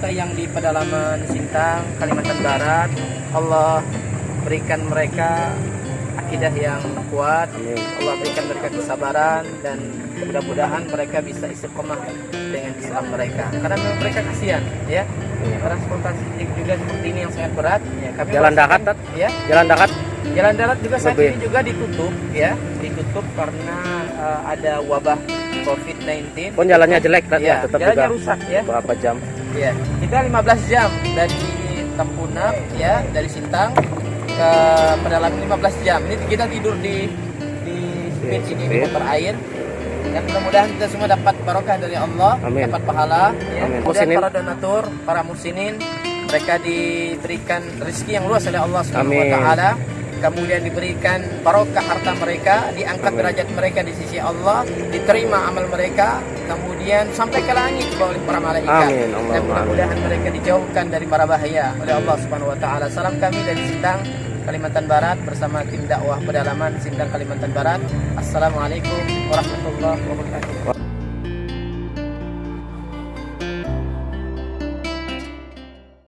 kita yang di pedalaman Sintang, Kalimantan Barat, Allah berikan mereka akidah yang kuat. Allah berikan mereka kesabaran dan mudah-mudahan mereka bisa istiqomah dengan Islam mereka. Karena mereka kasihan, ya. Transportasi juga seperti ini yang sangat berat. Ya, kami Jalan darat, ya. Jalan darat Jalan darat juga saat Lebih. ini juga ditutup, ya, ditutup karena eh, ada wabah COVID-19. pun jalannya jelek Tat, ya, Ya, tetap jalannya juga rusak ya. berapa jam Ya, kita 15 jam dari Tempunak ya, dari Sintang ke pedalaman 15 jam. Ini kita tidur di di speed Di ini di motor air. Dan mudah-mudahan kita semua dapat barokah dari Allah, Amin. dapat pahala. Ya. Amin. Kemudian Musinin. para donatur, para musinin, mereka diberikan rezeki yang luas oleh Allah Subhanahu wa taala. Kemudian diberikan barokah harta mereka, diangkat Amin. derajat mereka di sisi Allah, diterima amal mereka, kemudian sampai ke langit oleh para malaikat. Amin. Dan Allahumma amin. mudah-mudahan mereka dijauhkan dari mara bahaya oleh Allah Subhanahu wa taala. Salam kami dari Sintang, Kalimantan Barat bersama tim dakwah pedalaman Sintang Kalimantan Barat. Assalamualaikum warahmatullahi wabarakatuh.